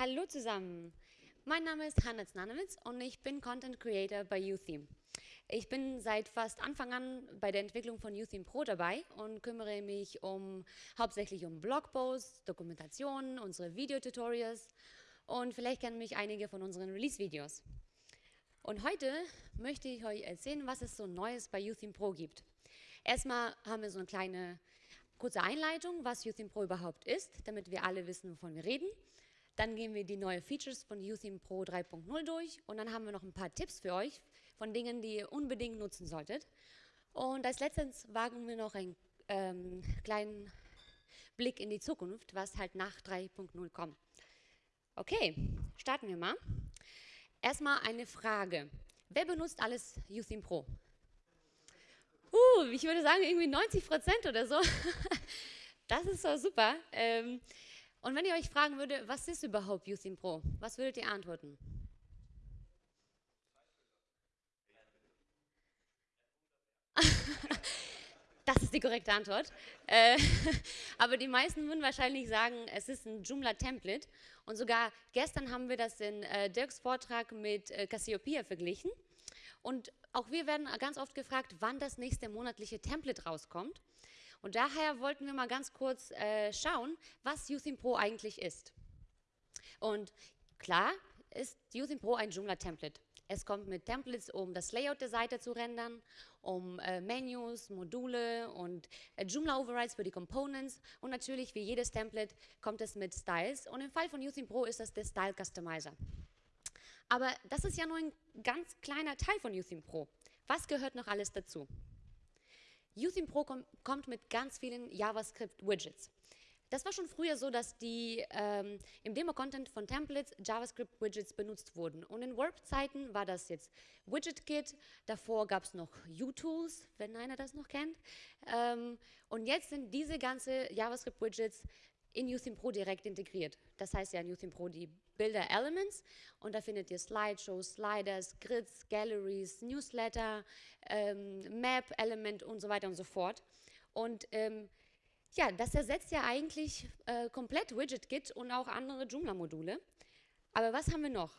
Hallo zusammen, mein Name ist Hanna Znanowitz und ich bin Content Creator bei UTheme. Ich bin seit fast Anfang an bei der Entwicklung von UTheme Pro dabei und kümmere mich um, hauptsächlich um Blogposts, Dokumentationen, unsere Videotutorials und vielleicht kennen mich einige von unseren Release-Videos. Und heute möchte ich euch erzählen, was es so Neues bei UTheme Pro gibt. Erstmal haben wir so eine kleine kurze Einleitung, was UTheme Pro überhaupt ist, damit wir alle wissen, wovon wir reden. Dann gehen wir die neuen Features von UTheme Pro 3.0 durch und dann haben wir noch ein paar Tipps für euch von Dingen, die ihr unbedingt nutzen solltet. Und als letztes wagen wir noch einen ähm, kleinen Blick in die Zukunft, was halt nach 3.0 kommt. Okay, starten wir mal. Erstmal eine Frage. Wer benutzt alles UTheme Pro? Uh, ich würde sagen irgendwie 90 Prozent oder so. Das ist so super. Ähm, und wenn ihr euch fragen würde, was ist überhaupt Youthing Pro, was würdet ihr antworten? das ist die korrekte Antwort. Äh, aber die meisten würden wahrscheinlich sagen, es ist ein Joomla-Template. Und sogar gestern haben wir das in äh, Dirks Vortrag mit äh, Cassiopeia verglichen. Und auch wir werden ganz oft gefragt, wann das nächste monatliche Template rauskommt. Und daher wollten wir mal ganz kurz äh, schauen, was Youthing Pro eigentlich ist. Und klar ist Youthing Pro ein Joomla-Template. Es kommt mit Templates, um das Layout der Seite zu rendern, um äh, Menus, Module und äh, Joomla-Overrides für die Components. Und natürlich, wie jedes Template, kommt es mit Styles. Und im Fall von Youthing Pro ist das der Style Customizer. Aber das ist ja nur ein ganz kleiner Teil von Youthing Pro. Was gehört noch alles dazu? Youthing Pro kom kommt mit ganz vielen JavaScript-Widgets. Das war schon früher so, dass die ähm, im Demo-Content von Templates JavaScript-Widgets benutzt wurden. Und in Warp-Zeiten war das jetzt WidgetKit, davor gab es noch UTools, wenn einer das noch kennt. Ähm, und jetzt sind diese ganzen JavaScript-Widgets in Youthing Pro direkt integriert. Das heißt ja in Youthing Pro die Bilder Elements und da findet ihr Slideshows, Sliders, Grids, Galleries, Newsletter, ähm, Map, Element und so weiter und so fort. Und ähm, ja, das ersetzt ja eigentlich äh, komplett WidgetKit und auch andere Joomla-Module. Aber was haben wir noch?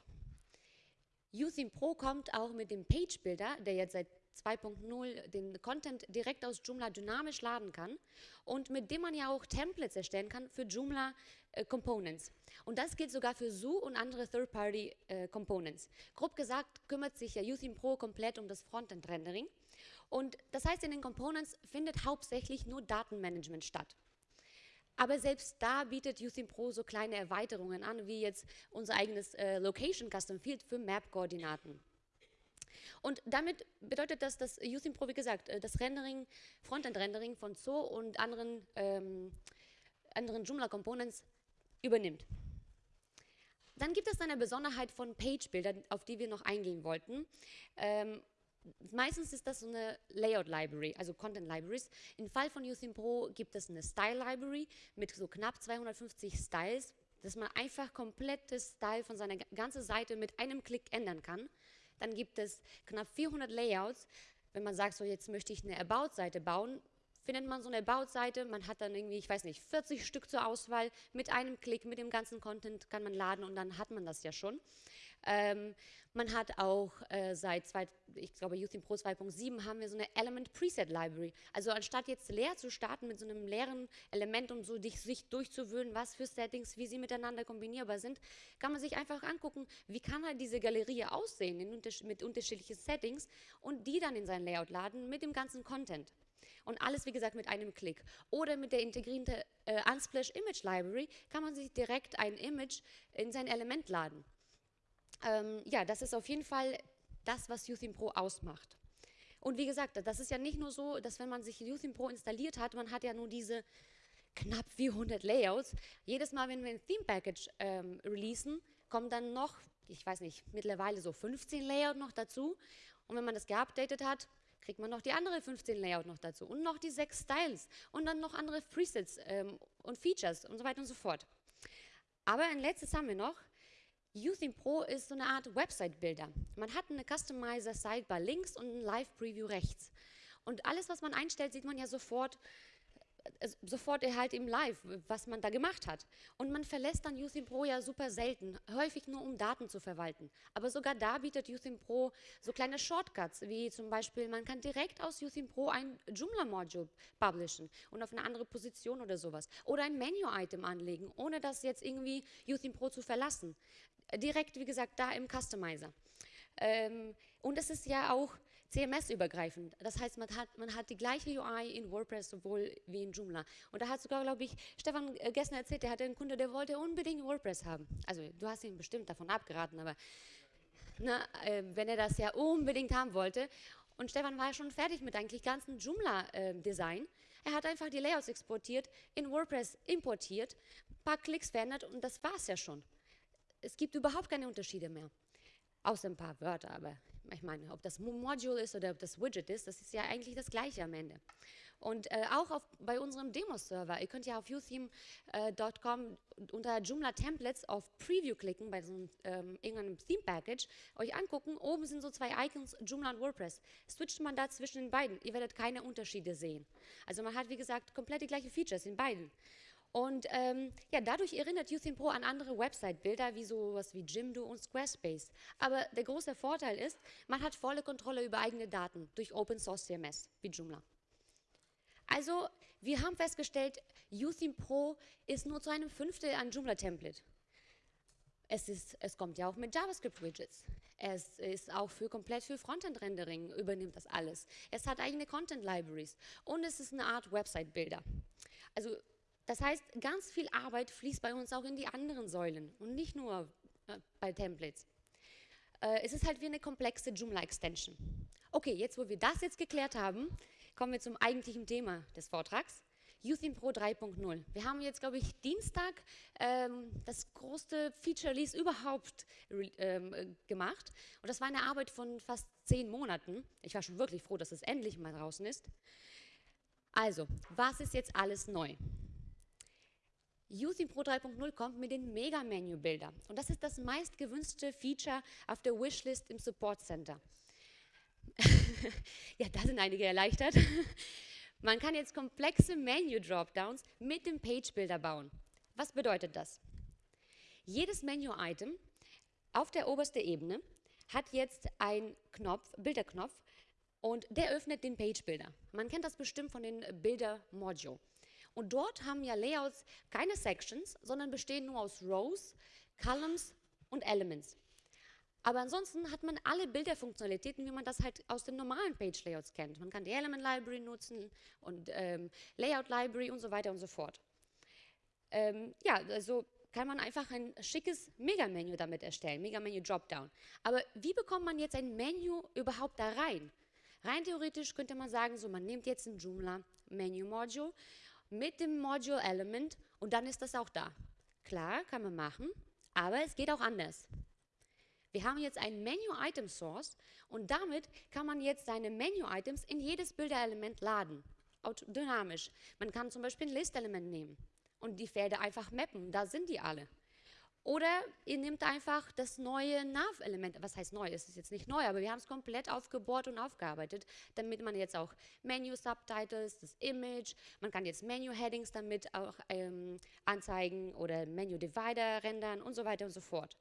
Using Pro kommt auch mit dem Page Builder, der jetzt seit 2.0 den Content direkt aus Joomla dynamisch laden kann und mit dem man ja auch Templates erstellen kann für Joomla äh, Components. Und das gilt sogar für Zoo und andere Third-Party äh, Components. Grob gesagt kümmert sich ja Using Pro komplett um das Frontend-Rendering. Und das heißt, in den Components findet hauptsächlich nur Datenmanagement statt. Aber selbst da bietet Using Pro so kleine Erweiterungen an, wie jetzt unser eigenes äh, Location Custom Field für Map-Koordinaten. Und damit bedeutet das, dass Using Pro, wie gesagt, äh, das Rendering, Frontend-Rendering von Zoo und anderen, ähm, anderen Joomla-Components übernimmt. Dann gibt es eine Besonderheit von Page-Bildern, auf die wir noch eingehen wollten. Ähm, meistens ist das so eine Layout-Library, also Content-Libraries. Im Fall von Using Pro gibt es eine Style-Library mit so knapp 250 Styles, dass man einfach komplettes Style von seiner ganzen Seite mit einem Klick ändern kann. Dann gibt es knapp 400 Layouts. Wenn man sagt, so jetzt möchte ich eine About-Seite bauen, findet man so eine About-Seite, man hat dann irgendwie, ich weiß nicht, 40 Stück zur Auswahl, mit einem Klick, mit dem ganzen Content kann man laden und dann hat man das ja schon. Ähm, man hat auch äh, seit, zwei, ich glaube, Youthing Pro 2.7 haben wir so eine Element Preset Library. Also anstatt jetzt leer zu starten mit so einem leeren Element, um so dich, sich durchzuwöhnen, was für Settings, wie sie miteinander kombinierbar sind, kann man sich einfach angucken, wie kann halt diese Galerie aussehen unters mit unterschiedlichen Settings und die dann in sein Layout laden mit dem ganzen Content. Und alles, wie gesagt, mit einem Klick. Oder mit der integrierten äh, Unsplash Image Library kann man sich direkt ein Image in sein Element laden. Ähm, ja, das ist auf jeden Fall das, was Youthing Pro ausmacht. Und wie gesagt, das ist ja nicht nur so, dass wenn man sich Youthing Pro installiert hat, man hat ja nur diese knapp 400 Layouts. Jedes Mal, wenn wir ein Theme Package ähm, releasen, kommen dann noch, ich weiß nicht, mittlerweile so 15 Layouts noch dazu. Und wenn man das geupdatet hat, kriegt man noch die andere 15 Layout noch dazu und noch die sechs Styles und dann noch andere Presets ähm, und Features und so weiter und so fort. Aber ein letztes haben wir noch, Using Pro ist so eine Art Website-Builder. Man hat eine Customizer-Sidebar links und ein Live-Preview rechts. Und alles, was man einstellt, sieht man ja sofort äh, sofort erhalt im Live, was man da gemacht hat. Und man verlässt dann Youthim Pro ja super selten, häufig nur um Daten zu verwalten. Aber sogar da bietet Youthim Pro so kleine Shortcuts, wie zum Beispiel, man kann direkt aus Youthim Pro ein Joomla-Module publishen und auf eine andere Position oder sowas. Oder ein Menu-Item anlegen, ohne das jetzt irgendwie Youthim Pro zu verlassen. Direkt, wie gesagt, da im Customizer. Ähm, und es ist ja auch CMS-übergreifend. Das heißt, man hat, man hat die gleiche UI in WordPress sowohl wie in Joomla. Und da hat sogar, glaube ich, Stefan äh, gestern erzählt, der hatte einen Kunde, der wollte unbedingt WordPress haben. Also du hast ihn bestimmt davon abgeraten, aber na, äh, wenn er das ja unbedingt haben wollte. Und Stefan war schon fertig mit eigentlich ganzen Joomla-Design. Äh, er hat einfach die Layouts exportiert, in WordPress importiert, ein paar Klicks verändert und das war es ja schon. Es gibt überhaupt keine Unterschiede mehr. Außer ein paar Wörter, aber ich meine, ob das Module ist oder ob das Widget ist, das ist ja eigentlich das Gleiche am Ende. Und äh, auch auf, bei unserem Demo-Server, ihr könnt ja auf utheme.com äh, unter Joomla Templates auf Preview klicken, bei so einem ähm, irgendeinem Theme-Package, euch angucken, oben sind so zwei Icons, Joomla und WordPress. Switcht man da zwischen den beiden, ihr werdet keine Unterschiede sehen. Also man hat, wie gesagt, komplett die gleichen Features in beiden. Und ähm, ja, dadurch erinnert Youthing Pro an andere Website-Bilder wie sowas wie Jimdo und Squarespace. Aber der große Vorteil ist, man hat volle Kontrolle über eigene Daten durch Open Source CMS wie Joomla. Also, wir haben festgestellt, Youthing Pro ist nur zu einem Fünftel ein Joomla-Template. Es, es kommt ja auch mit JavaScript-Widgets. Es ist auch für komplett für Frontend-Rendering übernimmt das alles. Es hat eigene Content-Libraries und es ist eine Art Website-Builder. Also das heißt, ganz viel Arbeit fließt bei uns auch in die anderen Säulen und nicht nur äh, bei Templates. Äh, es ist halt wie eine komplexe Joomla-Extension. Okay, jetzt wo wir das jetzt geklärt haben, kommen wir zum eigentlichen Thema des Vortrags. Youthim Pro 3.0. Wir haben jetzt, glaube ich, Dienstag ähm, das größte Feature Release überhaupt ähm, gemacht. Und das war eine Arbeit von fast zehn Monaten. Ich war schon wirklich froh, dass es endlich mal draußen ist. Also, was ist jetzt alles neu? Using Pro 3.0 kommt mit den Mega-Menu-Bilder. Und das ist das meistgewünschte Feature auf der Wishlist im Support Center. ja, da sind einige erleichtert. Man kann jetzt komplexe Menu-Dropdowns mit dem Page-Builder bauen. Was bedeutet das? Jedes Menu-Item auf der obersten Ebene hat jetzt einen Knopf, Bilderknopf, und der öffnet den Page-Builder. Man kennt das bestimmt von den Bilder-Module. Und dort haben ja Layouts keine Sections, sondern bestehen nur aus Rows, Columns und Elements. Aber ansonsten hat man alle Bilderfunktionalitäten, wie man das halt aus den normalen Page-Layouts kennt. Man kann die Element Library nutzen und ähm, Layout Library und so weiter und so fort. Ähm, ja, also kann man einfach ein schickes Mega-Menü damit erstellen, Mega-Menü Dropdown. Aber wie bekommt man jetzt ein Menü überhaupt da rein? Rein theoretisch könnte man sagen, so man nimmt jetzt ein Joomla Menu Module mit dem Module Element und dann ist das auch da. Klar, kann man machen, aber es geht auch anders. Wir haben jetzt ein Menu-Item-Source und damit kann man jetzt seine Menu-Items in jedes Bilderelement laden, dynamisch. Man kann zum Beispiel ein List-Element nehmen und die Felder einfach mappen, da sind die alle. Oder ihr nehmt einfach das neue Nav-Element, was heißt neu, es ist jetzt nicht neu, aber wir haben es komplett aufgebohrt und aufgearbeitet, damit man jetzt auch Menu-Subtitles, das Image, man kann jetzt Menu-Headings damit auch ähm, anzeigen oder Menu-Divider rendern und so weiter und so fort.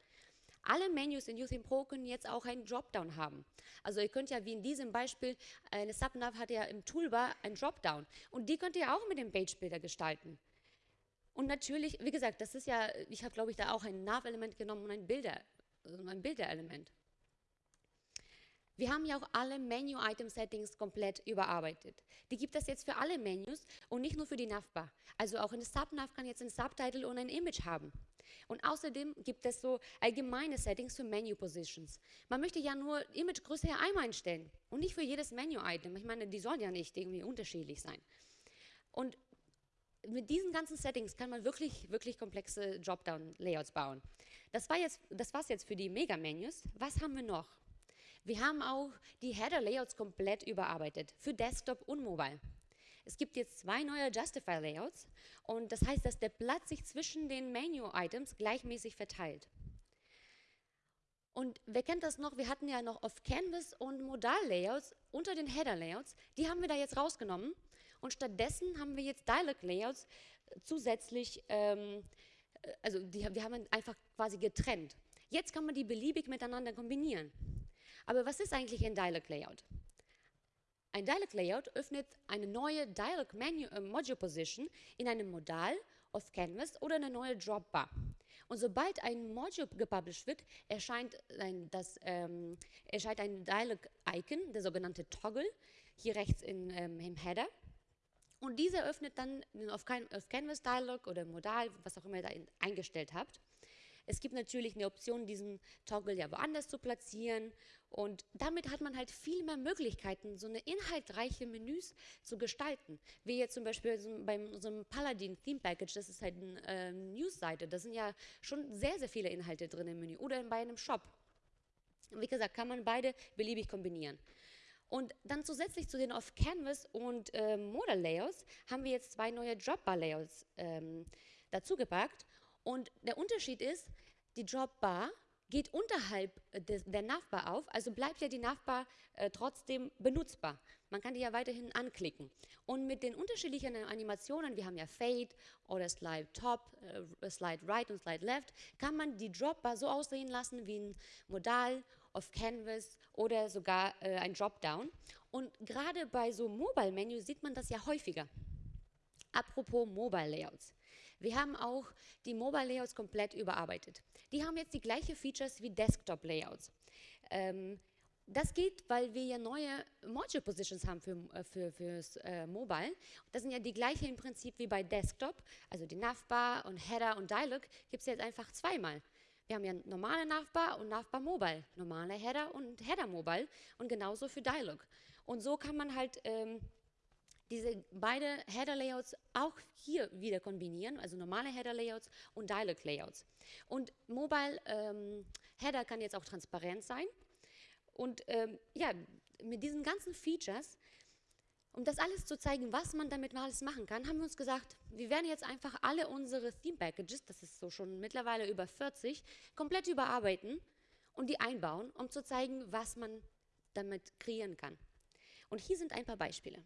Alle Menus in Youthing Pro können jetzt auch einen Dropdown haben. Also ihr könnt ja, wie in diesem Beispiel, eine Subnav hat ja im Toolbar einen Dropdown und die könnt ihr auch mit dem Page-Builder gestalten. Und natürlich, wie gesagt, das ist ja, ich habe glaube ich da auch ein Nav-Element genommen und ein Bilder, ein Bilderelement. Wir haben ja auch alle Menu-Item-Settings komplett überarbeitet. Die gibt es jetzt für alle Menus und nicht nur für die Navbar. Also auch eine Subnav kann jetzt ein Subtitle und ein Image haben. Und außerdem gibt es so allgemeine Settings für Menu-Positions. Man möchte ja nur Imagegröße einmal einstellen und nicht für jedes Menu-Item. Ich meine, die sollen ja nicht irgendwie unterschiedlich sein. Und mit diesen ganzen Settings kann man wirklich, wirklich komplexe Dropdown-Layouts bauen. Das war jetzt, das war's jetzt für die Mega-Menus. Was haben wir noch? Wir haben auch die Header-Layouts komplett überarbeitet für Desktop und Mobile. Es gibt jetzt zwei neue Justify-Layouts und das heißt, dass der Platz sich zwischen den Menu-Items gleichmäßig verteilt. Und wer kennt das noch? Wir hatten ja noch auf Canvas und Modal-Layouts unter den Header-Layouts. Die haben wir da jetzt rausgenommen Und stattdessen haben wir jetzt Dialog-Layouts zusätzlich, ähm, äh, also die, wir haben einfach quasi getrennt. Jetzt kann man die beliebig miteinander kombinieren. Aber was ist eigentlich ein Dialog-Layout? Ein Dialog-Layout öffnet eine neue Dialog-Module-Position äh, in einem Modal auf Canvas oder eine neue Dropbar. Und sobald ein Module gepublished wird, erscheint ein, ähm, ein Dialog-Icon, der sogenannte Toggle, hier rechts in, ähm, im Header. Und dieser öffnet dann auf, Canvas Dialog oder Modal, was auch immer ihr da eingestellt habt. Es gibt natürlich eine Option, diesen Toggle ja woanders zu platzieren und damit hat man halt viel mehr Möglichkeiten, so eine inhaltreiche Menüs zu gestalten. Wie jetzt zum Beispiel so bei unserem Paladin Theme Package, das ist halt eine äh, News-Seite, da sind ja schon sehr, sehr viele Inhalte drin im Menü oder bei einem Shop. Wie gesagt, kann man beide beliebig kombinieren. Und dann zusätzlich zu den Off-Canvas und äh, Modal-Layouts haben wir jetzt zwei neue Dropbar-Layouts ähm, dazugepackt. Und der Unterschied ist, die Dropbar geht unterhalb des, der Navbar auf, also bleibt ja die Navbar äh, trotzdem benutzbar. Man kann die ja weiterhin anklicken. Und mit den unterschiedlichen Animationen, wir haben ja Fade oder Slide Top, äh, Slide Right und Slide Left, kann man die Dropbar so aussehen lassen wie ein Modal auf Canvas oder sogar äh, ein Dropdown. Und gerade bei so Mobile-Menü sieht man das ja häufiger. Apropos Mobile Layouts. Wir haben auch die Mobile Layouts komplett überarbeitet. Die haben jetzt die gleichen Features wie Desktop Layouts. Ähm, das geht, weil wir ja neue Module Positions haben für, äh, für, fürs äh, Mobile. Das sind ja die gleichen im Prinzip wie bei Desktop. Also die Navbar und Header und Dialog gibt es jetzt einfach zweimal. Wir haben ja normale Navbar und Navbar Mobile, normale Header und Header Mobile und genauso für Dialog. Und so kann man halt ähm, diese beide Header-Layouts auch hier wieder kombinieren, also normale Header-Layouts und Dialog-Layouts. Und Mobile ähm, Header kann jetzt auch transparent sein. Und ähm, ja, mit diesen ganzen Features, um das alles zu zeigen, was man damit alles machen kann, haben wir uns gesagt, wir werden jetzt einfach alle unsere Theme-Packages, das ist so schon mittlerweile über 40, komplett überarbeiten und die einbauen, um zu zeigen, was man damit kreieren kann. Und hier sind ein paar Beispiele.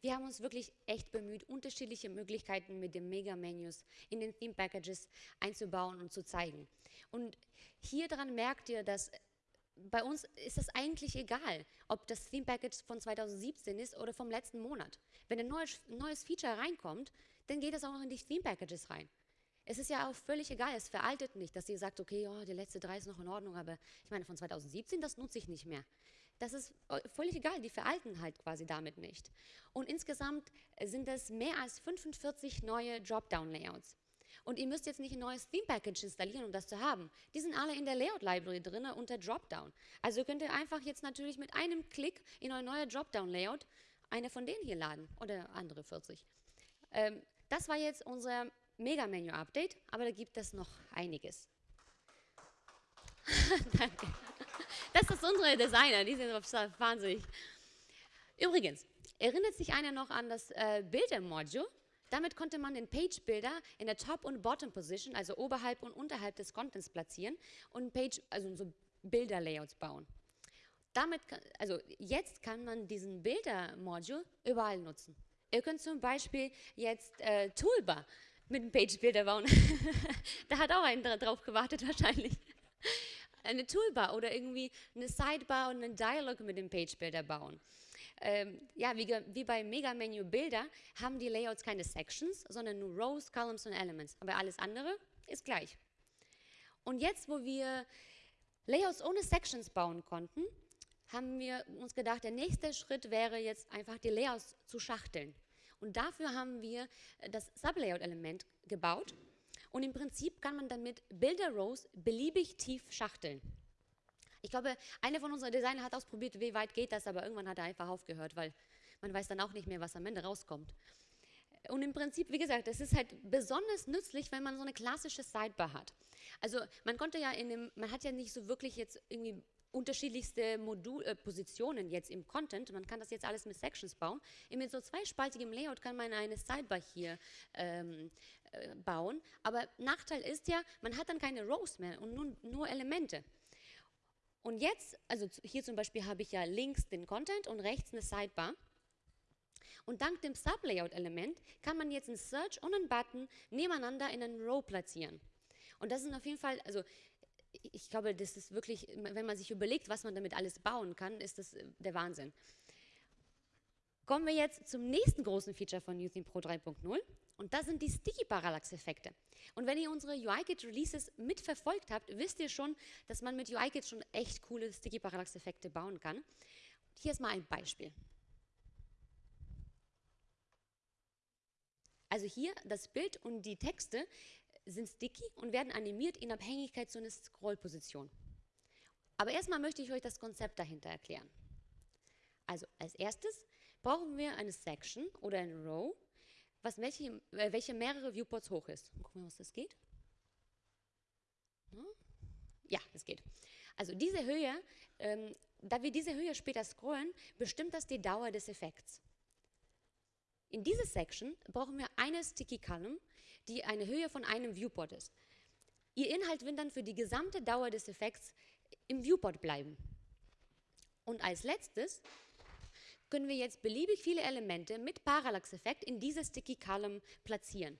Wir haben uns wirklich echt bemüht, unterschiedliche Möglichkeiten mit den Mega-Menus in den Theme-Packages einzubauen und zu zeigen. Und hier dran merkt ihr, dass bei uns ist es eigentlich egal, ob das Theme Package von 2017 ist oder vom letzten Monat. Wenn ein neues, neues Feature reinkommt, dann geht es auch noch in die Theme Packages rein. Es ist ja auch völlig egal, es veraltet nicht, dass ihr sagt, okay, oh, die letzte drei ist noch in Ordnung, aber ich meine, von 2017, das nutze ich nicht mehr. Das ist äh, völlig egal, die veralten halt quasi damit nicht. Und insgesamt sind es mehr als 45 neue Dropdown-Layouts. Und ihr müsst jetzt nicht ein neues Theme-Package installieren, um das zu haben. Die sind alle in der Layout-Library drin unter Dropdown. Also könnt ihr einfach jetzt natürlich mit einem Klick in euer neuer Dropdown-Layout eine von denen hier laden oder andere 40. Ähm, das war jetzt unser Mega-Menu-Update, aber da gibt es noch einiges. Danke. Das ist unsere Designer, die sind wahnsinnig. Übrigens, erinnert sich einer noch an das äh, Bilder-Module? Damit konnte man den Page-Builder in der Top- und Bottom-Position, also oberhalb und unterhalb des Contents platzieren und Page, also so Bilder-Layouts bauen. Damit, also jetzt kann man diesen Bilder-Module überall nutzen. Ihr könnt zum Beispiel jetzt äh, Toolbar mit dem Page-Builder bauen. da hat auch einer drauf gewartet wahrscheinlich eine Toolbar oder irgendwie eine Sidebar und einen Dialog mit dem Page Builder bauen. Ähm, ja, wie, wie bei Mega Menu Bilder haben die Layouts keine Sections, sondern nur Rows, Columns und Elements. Aber alles andere ist gleich. Und jetzt, wo wir Layouts ohne Sections bauen konnten, haben wir uns gedacht, der nächste Schritt wäre jetzt einfach die Layouts zu schachteln. Und dafür haben wir das Sublayout-Element gebaut und im Prinzip kann man damit Bilder-Rows beliebig tief schachteln. Ich glaube, einer von unseren Designern hat ausprobiert, wie weit geht das, aber irgendwann hat er einfach aufgehört, weil man weiß dann auch nicht mehr, was am Ende rauskommt. Und im Prinzip, wie gesagt, das ist halt besonders nützlich, wenn man so eine klassische Sidebar hat. Also man konnte ja in dem, man hat ja nicht so wirklich jetzt irgendwie unterschiedlichste Modul, äh, Positionen jetzt im Content. Man kann das jetzt alles mit Sections bauen. Mit so zweispaltigem Layout kann man eine Sidebar hier ähm, äh, bauen. Aber Nachteil ist ja, man hat dann keine Rows mehr und nur, nur Elemente. Und jetzt, also hier zum Beispiel habe ich ja links den Content und rechts eine Sidebar. Und dank dem Sublayout-Element kann man jetzt einen Search und einen Button nebeneinander in einen Row platzieren. Und das ist auf jeden Fall, also ich glaube, das ist wirklich, wenn man sich überlegt, was man damit alles bauen kann, ist das äh, der Wahnsinn. Kommen wir jetzt zum nächsten großen Feature von UTheme Pro 3.0 und das sind die Sticky Parallax-Effekte. Und wenn ihr unsere UIKit Releases mitverfolgt habt, wisst ihr schon, dass man mit UIKit schon echt coole Sticky Parallax-Effekte bauen kann. Hier ist mal ein Beispiel. Also hier das Bild und die Texte sind sticky und werden animiert in Abhängigkeit zu einer Scrollposition. Aber erstmal möchte ich euch das Konzept dahinter erklären. Also als erstes brauchen wir eine Section oder eine Row, was welche, äh, welche mehrere Viewports hoch ist. Gucken wir, was das geht. Ja, es geht. Also diese Höhe, ähm, da wir diese Höhe später scrollen, bestimmt das die Dauer des Effekts. In dieser Section brauchen wir eine Sticky Column, die eine Höhe von einem Viewport ist. Ihr Inhalt wird dann für die gesamte Dauer des Effekts im Viewport bleiben. Und als letztes können wir jetzt beliebig viele Elemente mit Parallax-Effekt in diese Sticky Column platzieren.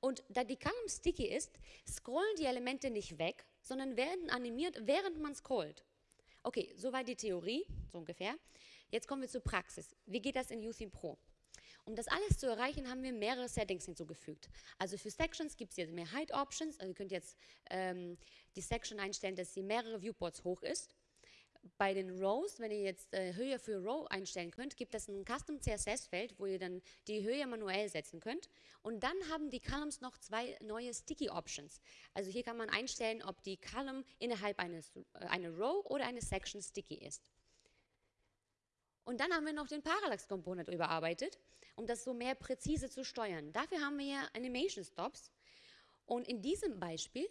Und da die Column sticky ist, scrollen die Elemente nicht weg, sondern werden animiert, während man scrollt. Okay, soweit die Theorie, so ungefähr. Jetzt kommen wir zur Praxis. Wie geht das in UTheme Pro? Um das alles zu erreichen, haben wir mehrere Settings hinzugefügt. Also für Sections gibt es jetzt mehr Height Options. Also ihr könnt jetzt ähm, die Section einstellen, dass sie mehrere Viewports hoch ist. Bei den Rows, wenn ihr jetzt äh, Höhe für Row einstellen könnt, gibt es ein Custom CSS-Feld, wo ihr dann die Höhe manuell setzen könnt. Und dann haben die Columns noch zwei neue Sticky Options. Also hier kann man einstellen, ob die Column innerhalb eines äh, eine Row oder eine Section sticky ist. Und dann haben wir noch den Parallax Component überarbeitet um das so mehr präzise zu steuern. Dafür haben wir hier Animation Stops und in diesem Beispiel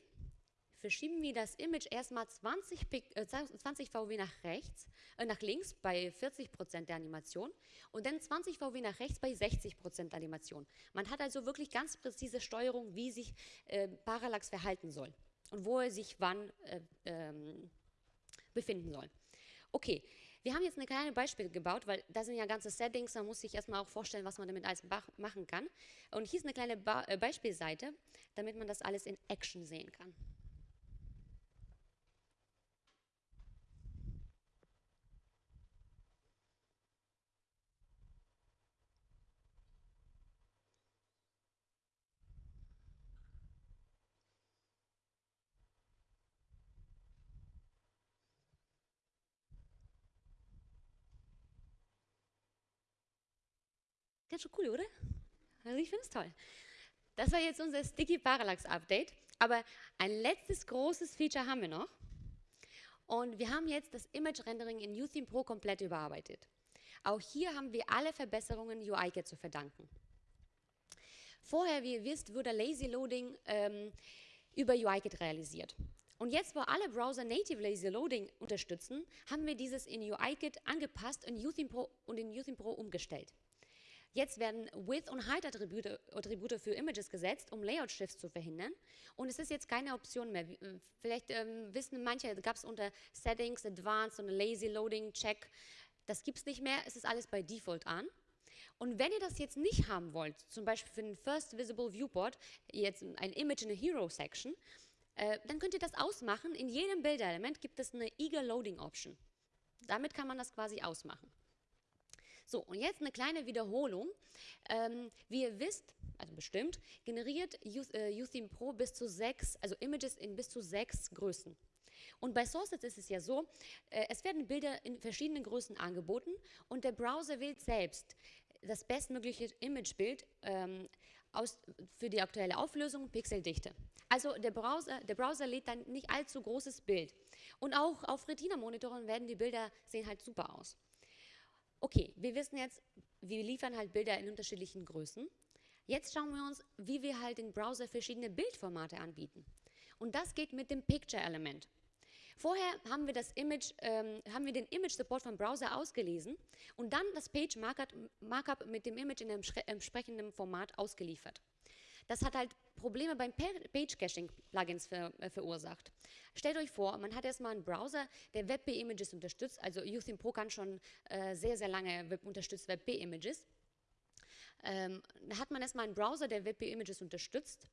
verschieben wir das Image erstmal 20, äh, 20 VW nach rechts, äh, nach links bei 40% der Animation und dann 20 VW nach rechts bei 60% Animation. Man hat also wirklich ganz präzise Steuerung, wie sich äh, Parallax verhalten soll und wo er sich wann äh, ähm, befinden soll. Okay, wir haben jetzt eine kleine Beispiel gebaut, weil da sind ja ganze Settings, man muss sich erstmal auch vorstellen, was man damit alles machen kann. Und hier ist eine kleine ba äh, Beispielseite, damit man das alles in Action sehen kann. Ganz schön cool, oder? Also ich finde es toll. Das war jetzt unser Sticky Parallax Update. Aber ein letztes großes Feature haben wir noch. Und wir haben jetzt das Image Rendering in UTheme Pro komplett überarbeitet. Auch hier haben wir alle Verbesserungen UIKit zu verdanken. Vorher, wie ihr wisst, wurde Lazy Loading ähm, über UIKit realisiert. Und jetzt, wo alle Browser Native Lazy Loading unterstützen, haben wir dieses in UIKit angepasst und, UTheme Pro, und in UTheme Pro umgestellt. Jetzt werden Width- und Height-Attribute Attribute für Images gesetzt, um Layout-Shifts zu verhindern. Und es ist jetzt keine Option mehr. Äh, vielleicht ähm, wissen manche, gab es unter Settings, Advanced und Lazy Loading Check. Das gibt es nicht mehr, es ist alles bei Default an. Und wenn ihr das jetzt nicht haben wollt, zum Beispiel für den First Visible Viewport, jetzt ein Image in a Hero Section, äh, dann könnt ihr das ausmachen. In jedem Bilderelement gibt es eine Eager Loading Option. Damit kann man das quasi ausmachen. So, und jetzt eine kleine Wiederholung. Ähm, wie ihr wisst, also bestimmt, generiert UTheme äh, Pro bis zu sechs, also Images in bis zu sechs Größen. Und bei Sources ist es ja so, äh, es werden Bilder in verschiedenen Größen angeboten und der Browser wählt selbst das bestmögliche Imagebild ähm, für die aktuelle Auflösung Pixeldichte. Also der Browser, der Browser lädt dann nicht allzu großes Bild. Und auch auf Retina-Monitoren werden die Bilder sehen halt super aus. Okay, wir wissen jetzt, wir liefern halt Bilder in unterschiedlichen Größen. Jetzt schauen wir uns, wie wir halt im Browser verschiedene Bildformate anbieten. Und das geht mit dem Picture-Element. Vorher haben wir, das Image, ähm, haben wir den Image-Support vom Browser ausgelesen und dann das Page-Markup mit dem Image in einem entsprechenden Format ausgeliefert. Das hat halt Probleme beim Page-Caching-Plugins ver äh, verursacht. Stellt euch vor, man hat erstmal einen Browser, der WebP-Images unterstützt, also Youthin Pro kann schon äh, sehr, sehr lange Web unterstützt WebP-Images. Ähm, da hat man erstmal einen Browser, der WebP-Images unterstützt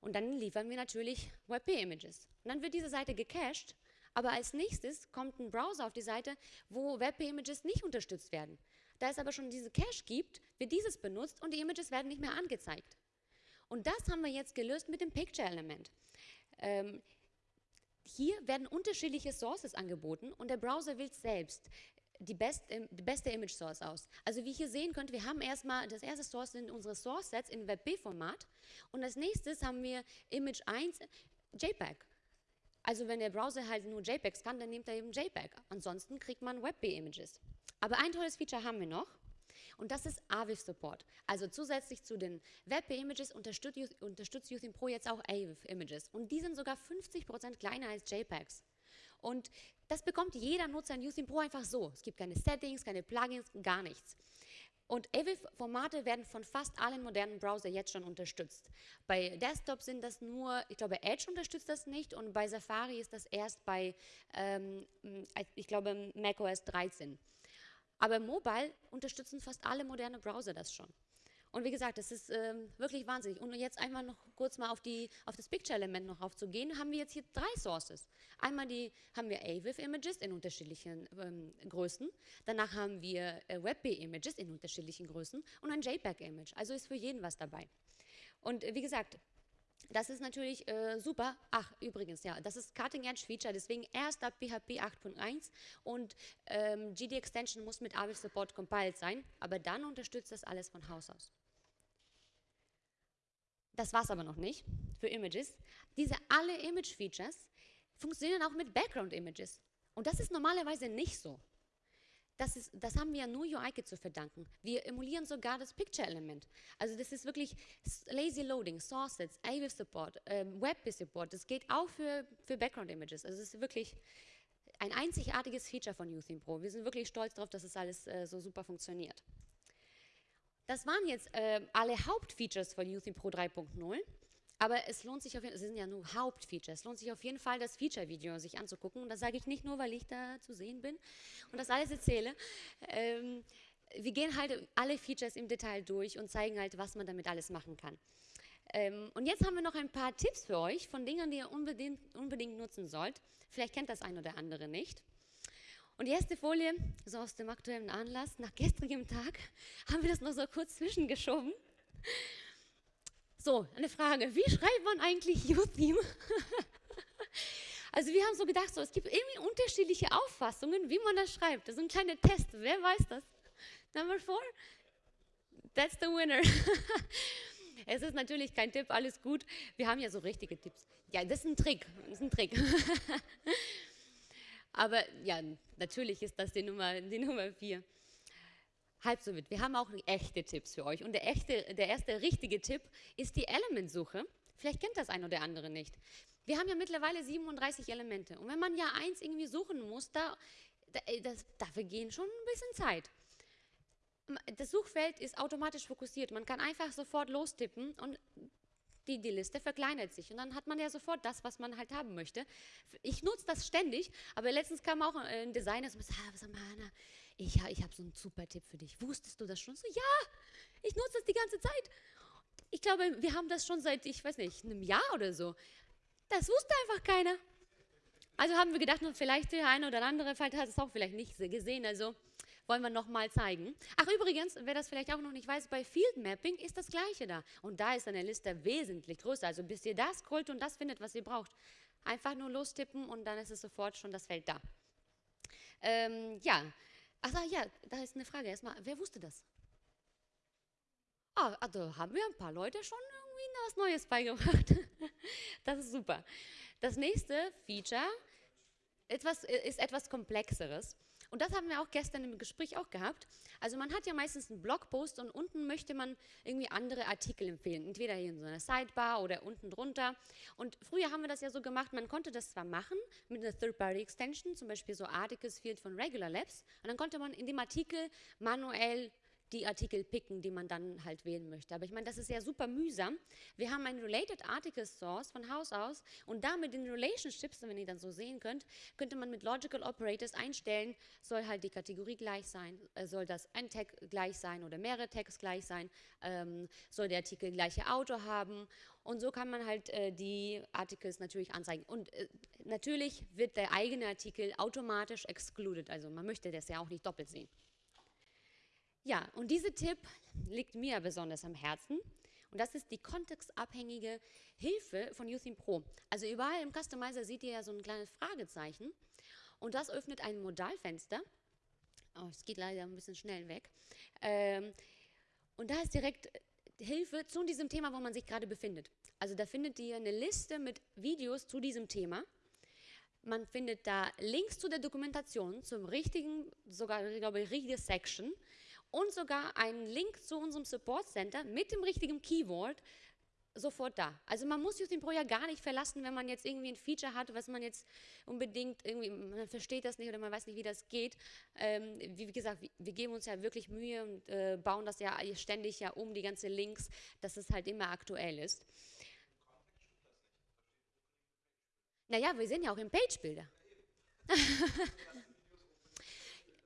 und dann liefern wir natürlich WebP-Images. Und dann wird diese Seite gecached, aber als nächstes kommt ein Browser auf die Seite, wo WebP-Images nicht unterstützt werden. Da es aber schon diese Cache gibt, wird dieses benutzt und die Images werden nicht mehr angezeigt. Und das haben wir jetzt gelöst mit dem Picture-Element. Ähm, hier werden unterschiedliche Sources angeboten und der Browser wählt selbst die, best, die, beste Image Source aus. Also wie ihr hier sehen könnt, wir haben erstmal, das erste Source sind unsere Source Sets in WebP-Format und als nächstes haben wir Image 1 JPEG. Also wenn der Browser halt nur JPEGs kann, dann nimmt er eben JPEG. Ansonsten kriegt man WebP-Images. Aber ein tolles Feature haben wir noch und das ist AVIF Support. Also zusätzlich zu den WebP-Images unterstützt, unterstützt Youthin Pro jetzt auch AVIF-Images und die sind sogar 50% kleiner als JPEGs. Und das bekommt jeder Nutzer in Youthin Pro einfach so. Es gibt keine Settings, keine Plugins, gar nichts. Und AVIF-Formate werden von fast allen modernen Browsern jetzt schon unterstützt. Bei Desktop sind das nur, ich glaube Edge unterstützt das nicht und bei Safari ist das erst bei, ähm, ich glaube macOS 13. Aber Mobile unterstützen fast alle modernen Browser das schon. Und wie gesagt, das ist ähm, wirklich wahnsinnig. Und jetzt einmal noch kurz mal auf, die, auf das Picture-Element noch aufzugehen, haben wir jetzt hier drei Sources. Einmal die, haben wir AVIF-Images in unterschiedlichen ähm, Größen. Danach haben wir äh, WebP-Images in unterschiedlichen Größen und ein JPEG-Image. Also ist für jeden was dabei. Und äh, wie gesagt, das ist natürlich äh, super. Ach, übrigens, ja, das ist Cutting Edge Feature, deswegen erst ab PHP 8.1 und ähm, GD Extension muss mit AVIF Support compiled sein, aber dann unterstützt das alles von Haus aus. Das war es aber noch nicht für Images. Diese alle Image Features funktionieren auch mit Background Images. Und das ist normalerweise nicht so. Das, ist, das haben wir ja nur UIKit zu verdanken. Wir emulieren sogar das Picture-Element. Also das ist wirklich Lazy Loading, Sources, AVIF Support, ähm, WebP Support. Das geht auch für, für Background Images. Also es ist wirklich ein einzigartiges Feature von Youthin Pro. Wir sind wirklich stolz darauf, dass es das alles äh, so super funktioniert. Das waren jetzt äh, alle Hauptfeatures von Youthin Pro 3.0. Aber es lohnt sich auf jeden Fall, es sind ja nur Hauptfeatures, es lohnt sich auf jeden Fall, das Feature-Video sich anzugucken. Und das sage ich nicht nur, weil ich da zu sehen bin und das alles erzähle. Ähm, wir gehen halt alle Features im Detail durch und zeigen halt, was man damit alles machen kann. Ähm, und jetzt haben wir noch ein paar Tipps für euch von Dingen, die ihr unbedingt, unbedingt nutzen sollt. Vielleicht kennt das ein oder andere nicht. Und die erste Folie, so aus dem aktuellen Anlass, nach gestrigem Tag, haben wir das noch so kurz zwischengeschoben. So, eine Frage, wie schreibt man eigentlich U-Theme? also wir haben so gedacht, so, es gibt irgendwie unterschiedliche Auffassungen, wie man das schreibt. Das ist ein kleiner Test, wer weiß das? Number four, that's the winner. es ist natürlich kein Tipp, alles gut. Wir haben ja so richtige Tipps. Ja, das ist ein Trick, das ist ein Trick. Aber ja, natürlich ist das die Nummer, die Nummer vier. Halb so wild. Wir haben auch echte Tipps für euch. Und der, echte, der erste richtige Tipp ist die Elementsuche. Vielleicht kennt das ein oder andere nicht. Wir haben ja mittlerweile 37 Elemente. Und wenn man ja eins irgendwie suchen muss, da, da das, dafür gehen schon ein bisschen Zeit. Das Suchfeld ist automatisch fokussiert. Man kann einfach sofort lostippen und die, die Liste verkleinert sich und dann hat man ja sofort das, was man halt haben möchte. Ich nutze das ständig, aber letztens kam auch ein Designer und sagt, ah, ich, ich habe so einen super Tipp für dich. Wusstest du das schon? So, ja, ich nutze das die ganze Zeit. Ich glaube, wir haben das schon seit, ich weiß nicht, einem Jahr oder so. Das wusste einfach keiner. Also haben wir gedacht, vielleicht der eine oder andere hat es auch vielleicht nicht gesehen. Also wollen wir nochmal zeigen. Ach übrigens, wer das vielleicht auch noch nicht weiß, bei Field Mapping ist das gleiche da. Und da ist eine Liste wesentlich größer. Also bis ihr das scrollt und das findet, was ihr braucht. Einfach nur lostippen und dann ist es sofort schon das Feld da. Ähm, ja, ach ja, da ist eine Frage erstmal. Wer wusste das? Ah, also haben wir ein paar Leute schon irgendwie was Neues beigebracht. das ist super. Das nächste Feature etwas, ist etwas komplexeres. Und das haben wir auch gestern im Gespräch auch gehabt. Also man hat ja meistens einen Blogpost und unten möchte man irgendwie andere Artikel empfehlen. Entweder hier in so einer Sidebar oder unten drunter. Und früher haben wir das ja so gemacht, man konnte das zwar machen mit einer Third-Party-Extension, zum Beispiel so Articles Field von Regular Labs, und dann konnte man in dem Artikel manuell die Artikel picken, die man dann halt wählen möchte. Aber ich meine, das ist ja super mühsam. Wir haben ein Related Article Source von Haus aus und damit in Relationships, wenn ihr dann so sehen könnt, könnte man mit Logical Operators einstellen, soll halt die Kategorie gleich sein, äh, soll das ein Tag gleich sein oder mehrere Tags gleich sein, ähm, soll der Artikel gleiche Autor haben und so kann man halt äh, die Articles natürlich anzeigen. Und äh, natürlich wird der eigene Artikel automatisch excluded, also man möchte das ja auch nicht doppelt sehen. Ja, und dieser Tipp liegt mir besonders am Herzen. Und das ist die kontextabhängige Hilfe von Uthim Pro. Also überall im Customizer seht ihr ja so ein kleines Fragezeichen. Und das öffnet ein Modalfenster. Oh, es geht leider ein bisschen schnell weg. Ähm, und da ist direkt Hilfe zu diesem Thema, wo man sich gerade befindet. Also da findet ihr eine Liste mit Videos zu diesem Thema. Man findet da Links zu der Dokumentation, zum richtigen, sogar, ich glaube, richtige Section und sogar einen Link zu unserem Support Center mit dem richtigen Keyword sofort da. Also man muss sich den Pro ja gar nicht verlassen, wenn man jetzt irgendwie ein Feature hat, was man jetzt unbedingt irgendwie, man versteht das nicht oder man weiß nicht, wie das geht. Ähm, wie, gesagt, wir, wir, geben uns ja wirklich Mühe und äh, bauen das ja ständig ja um, die ganzen Links, dass es halt immer aktuell ist. Naja, wir sind ja auch im Page-Builder.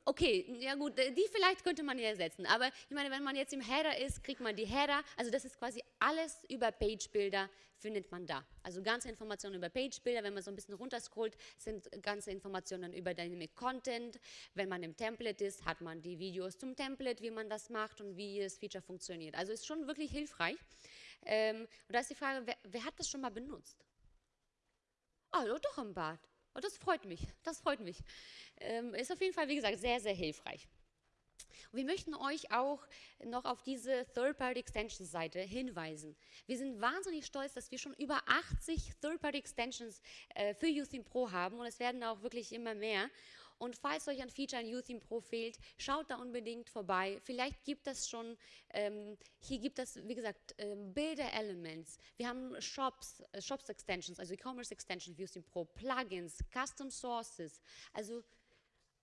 Okay, ja gut, äh, die vielleicht könnte man ja ersetzen, aber ich meine, wenn man jetzt im Header ist, kriegt man die Header, also das ist quasi alles über Page-Builder findet man da. Also ganze Informationen über Page-Builder, wenn man so ein bisschen runterscrollt, sind ganze Informationen über Dynamic Content. Wenn man im Template ist, hat man die Videos zum Template, wie man das macht und wie das Feature funktioniert. Also ist schon wirklich hilfreich. Ähm, und da ist die Frage, wer, wer hat das schon mal benutzt? Oh, doch im Bad. Oh, das freut mich, das freut mich. Ähm, ist auf jeden Fall, wie gesagt, sehr, sehr hilfreich. Und wir möchten euch auch noch auf diese Third-Party-Extensions-Seite hinweisen. Wir sind wahnsinnig stolz, dass wir schon über 80 Third-Party-Extensions äh, für Youthing Pro haben und es werden auch wirklich immer mehr. Und falls euch ein Feature in Youthing Pro fehlt, schaut da unbedingt vorbei. Vielleicht gibt es schon, ähm, hier gibt es, wie gesagt, ähm, Bilder-Elements. Wir haben Shops, äh, Shops Extensions, also E-Commerce Extensions für Youthing Pro, Plugins, Custom Sources. Also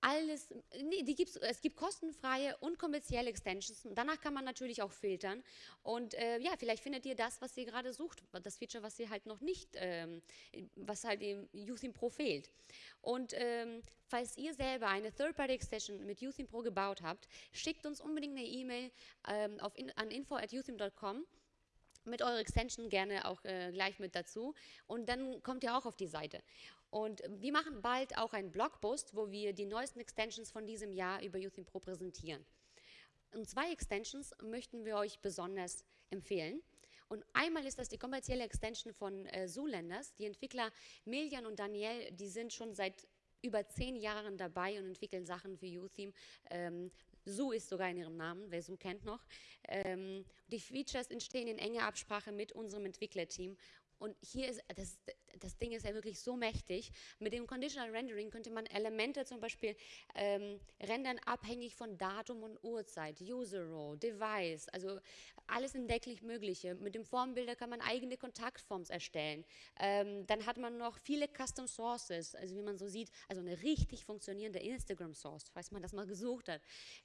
alles, nee, die gibt's, es gibt kostenfreie und kommerzielle Extensions. Danach kann man natürlich auch filtern. Und äh, ja, vielleicht findet ihr das, was ihr gerade sucht, das Feature, was ihr halt noch nicht, ähm, was halt im Youthing Pro fehlt. Und ähm, falls ihr selber eine Third-Party-Extension mit Youthing Pro gebaut habt, schickt uns unbedingt eine E-Mail ähm, in, an info.youthing.com mit eurer Extension gerne auch äh, gleich mit dazu und dann kommt ihr auch auf die Seite. Und wir machen bald auch einen Blogpost, wo wir die neuesten Extensions von diesem Jahr über Youth in Pro präsentieren. Und zwei Extensions möchten wir euch besonders empfehlen. Und einmal ist das die kommerzielle Extension von äh, Zoolenders. Die Entwickler Miljan und Daniel, die sind schon seit über zehn Jahren dabei und entwickeln Sachen für YouTheme. Ähm, Zoo ist sogar in ihrem Namen, wer Zoo kennt noch. Ähm, die Features entstehen in enger Absprache mit unserem Entwicklerteam und hier ist, das, das Ding ist ja wirklich so mächtig. Mit dem Conditional Rendering könnte man Elemente zum Beispiel ähm, rendern abhängig von Datum und Uhrzeit, User Row, Device, also alles entdecklich Mögliche. Mit dem Formbilder kann man eigene Kontaktforms erstellen. Ähm, dann hat man noch viele Custom Sources, also wie man so sieht, also eine richtig funktionierende Instagram Source, falls man das mal gesucht hat.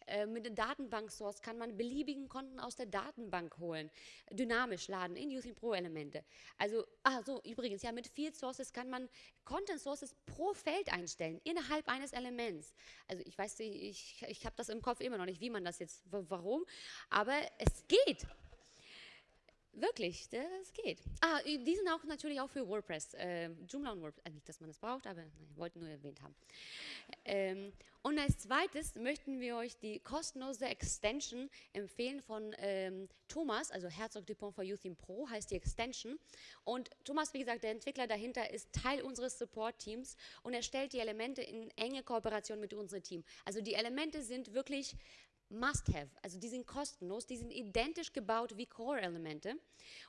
Äh, mit der Datenbank Source kann man beliebigen Konten aus der Datenbank holen, dynamisch laden in Using Pro Elemente. Also ah so, übrigens, ja, mit Field Sources kann man Content Sources pro Feld einstellen, innerhalb eines Elements. Also ich weiß, ich, ich habe das im Kopf immer noch nicht, wie man das jetzt, warum, aber es geht. Wirklich, das geht. Ah, die sind auch natürlich auch für WordPress, äh, Joomla und WordPress. Äh, nicht, dass man das braucht, aber nein, wollten nur erwähnt haben. Ähm, und als zweites möchten wir euch die kostenlose Extension empfehlen von ähm, Thomas, also Herzog Dupont for Youth in Pro heißt die Extension. Und Thomas, wie gesagt, der Entwickler dahinter ist Teil unseres Support-Teams und er stellt die Elemente in enge Kooperation mit unserem Team. Also die Elemente sind wirklich Must-Have. Also die sind kostenlos, die sind identisch gebaut wie Core-Elemente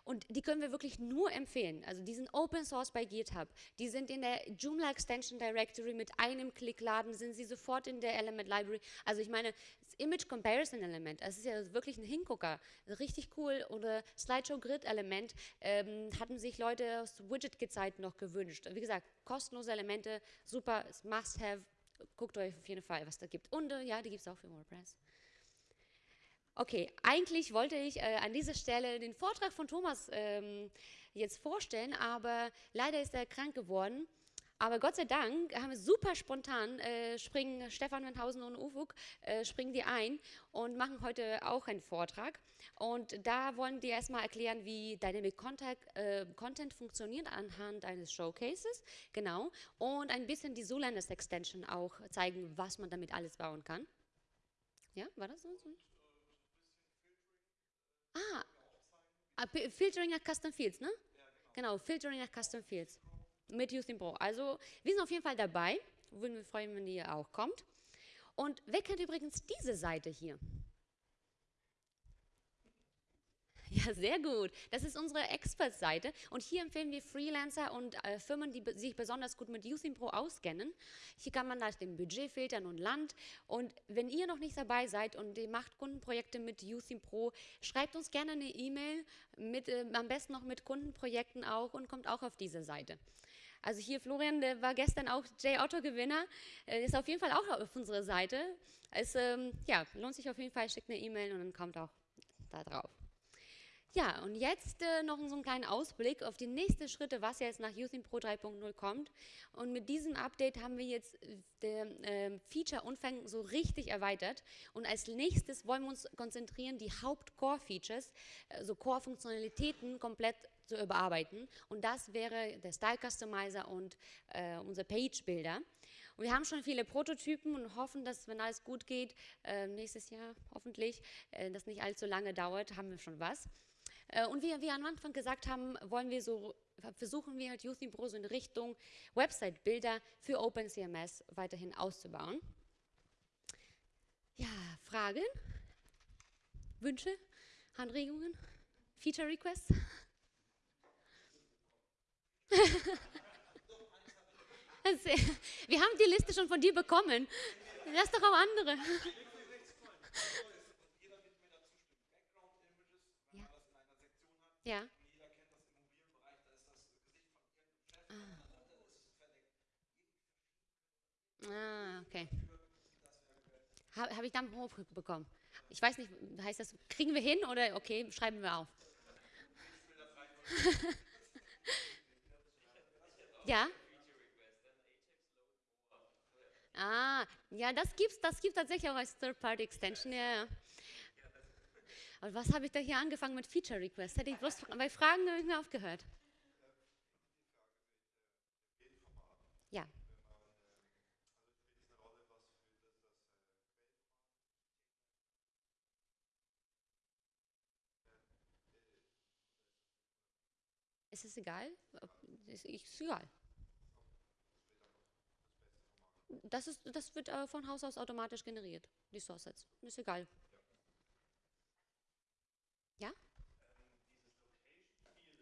und die können wir wirklich nur empfehlen. Also die sind Open Source bei GitHub, die sind in der Joomla Extension Directory mit einem Klick laden, sind sie sofort in der Element Library. Also ich meine, das Image Comparison Element, das ist ja wirklich ein Hingucker, richtig cool. Oder Slideshow Grid Element ähm, hatten sich Leute aus Widget-Gezeiten noch gewünscht. Wie gesagt, kostenlose Elemente, super, Must-Have, guckt euch auf jeden Fall, was da gibt. Und äh, ja, die gibt es auch für WordPress. Okay, eigentlich wollte ich äh, an dieser Stelle den Vortrag von Thomas ähm, jetzt vorstellen, aber leider ist er krank geworden. Aber Gott sei Dank haben wir super spontan, äh, springen Stefan Wendhausen und Ufuk, äh, springen die ein und machen heute auch einen Vortrag. Und da wollen die erstmal erklären, wie Dynamic Contact, äh, Content funktioniert anhand eines Showcases, genau. Und ein bisschen die Solanders Extension auch zeigen, was man damit alles bauen kann. Ja, war das so? Ah, ah Filtering nach Custom Fields, ne? Genau, Filtering nach Custom Fields mit Houston Pro. Also wir sind auf jeden Fall dabei. Würden wir freuen, wenn ihr auch kommt. Und wer kennt übrigens diese Seite hier? Ja, sehr gut. Das ist unsere Expert-Seite und hier empfehlen wir Freelancer und äh, Firmen, die sich besonders gut mit Using Pro auskennen. Hier kann man nach dem Budget filtern und Land und wenn ihr noch nicht dabei seid und ihr macht Kundenprojekte mit Using Pro, schreibt uns gerne eine E-Mail, äh, am besten noch mit Kundenprojekten auch und kommt auch auf diese Seite. Also hier Florian, der war gestern auch J-Otto-Gewinner, äh, ist auf jeden Fall auch auf unserer Seite. Es ähm, ja, lohnt sich auf jeden Fall, schickt eine E-Mail und dann kommt auch da drauf. Ja, und jetzt äh, noch so einen kleinen Ausblick auf die nächsten Schritte, was jetzt nach Using Pro 3.0 kommt. Und mit diesem Update haben wir jetzt den äh, Feature-Umfang so richtig erweitert. Und als nächstes wollen wir uns konzentrieren, die Haupt-Core-Features, also Core-Funktionalitäten komplett zu überarbeiten. Und das wäre der Style Customizer und äh, unser Page-Builder. Wir haben schon viele Prototypen und hoffen, dass, wenn alles gut geht, äh, nächstes Jahr hoffentlich, äh, das nicht allzu lange dauert, haben wir schon was. Äh, und wie wir am Anfang gesagt haben, wollen wir so, versuchen wir halt Youth Pro so in Richtung Website-Bilder für OpenCMS weiterhin auszubauen. Ja, Fragen? Wünsche? Anregungen? Feature Requests? wir haben die Liste schon von dir bekommen. Lass doch auch andere. Ja. Jeder kennt das im Immobilienbereich, da ist das Gesicht von irgendeinem Chef. Ah. ah, okay. Habe hab ich dann Hof bekommen? Ich weiß nicht, heißt das, kriegen wir hin oder okay, schreiben wir auf? ja? Ah, ja, das gibt's, das gibt tatsächlich auch als Third-Party-Extension, ja. Aber was habe ich da hier angefangen mit Feature Request? Hätte ich bloß bei Fragen habe ich mir aufgehört. Ja. Ist es egal? Ist, ist egal. Das, ist, das wird äh, von Haus aus automatisch generiert, die Source Sets. Ist egal. Ja?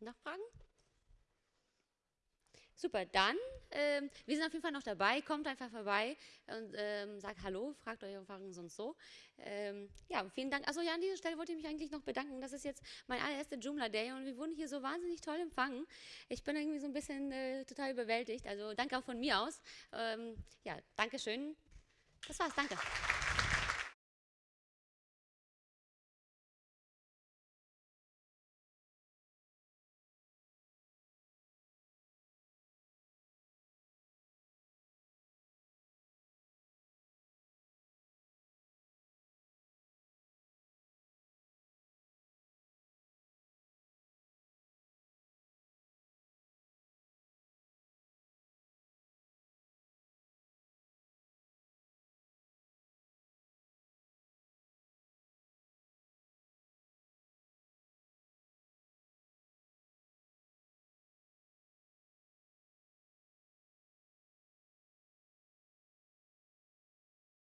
Nachfragen? super. Dann, ähm, wir sind auf jeden Fall noch dabei. Kommt einfach vorbei und ähm, sagt Hallo, fragt euch Erfahrungen sonst so. Ähm, ja, vielen Dank. Also ja, an dieser Stelle wollte ich mich eigentlich noch bedanken. Das ist jetzt mein allererster Joomla Day und wir wurden hier so wahnsinnig toll empfangen. Ich bin irgendwie so ein bisschen äh, total überwältigt. Also danke auch von mir aus. Ähm, ja, danke schön. Das war's. Danke.